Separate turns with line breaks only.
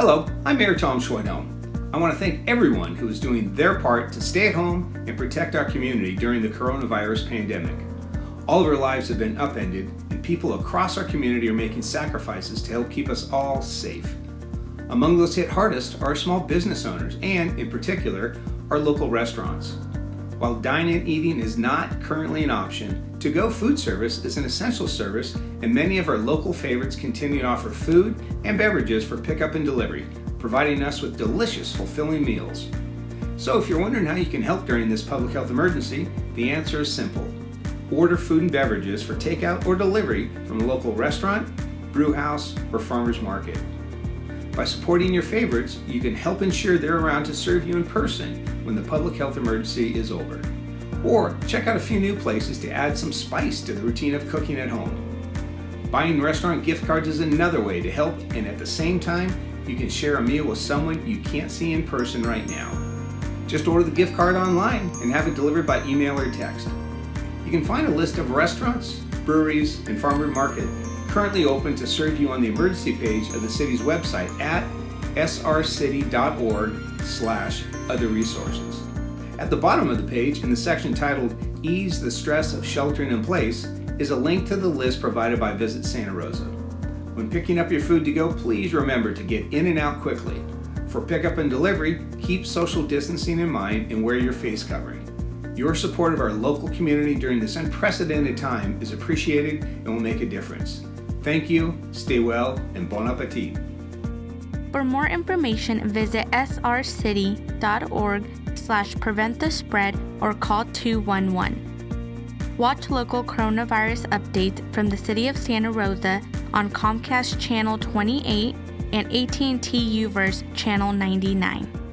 Hello, I'm Mayor Tom Schwedhelm. I want to thank everyone who is doing their part to stay at home and protect our community during the coronavirus pandemic. All of our lives have been upended, and people across our community are making sacrifices to help keep us all safe. Among those hit hardest are small business owners and, in particular, our local restaurants. While dine-in eating is not currently an option, to-go food service is an essential service and many of our local favorites continue to offer food and beverages for pickup and delivery, providing us with delicious, fulfilling meals. So if you're wondering how you can help during this public health emergency, the answer is simple. Order food and beverages for takeout or delivery from a local restaurant, brew house, or farmer's market. By supporting your favorites, you can help ensure they're around to serve you in person when the public health emergency is over. Or check out a few new places to add some spice to the routine of cooking at home. Buying restaurant gift cards is another way to help and at the same time you can share a meal with someone you can't see in person right now. Just order the gift card online and have it delivered by email or text. You can find a list of restaurants, breweries, and farmer market currently open to serve you on the emergency page of the city's website at srcity.org slash other resources. At the bottom of the page in the section titled Ease the Stress of Sheltering in Place is a link to the list provided by Visit Santa Rosa. When picking up your food to go, please remember to get in and out quickly. For pickup and delivery, keep social distancing in mind and wear your face covering. Your support of our local community during this unprecedented time is appreciated and will make a difference. Thank you, stay well, and bon appetit.
For more information, visit srcity.org slash prevent the spread or call 211. Watch local coronavirus updates from the City of Santa Rosa on Comcast Channel 28 and AT&T UVerse Channel 99.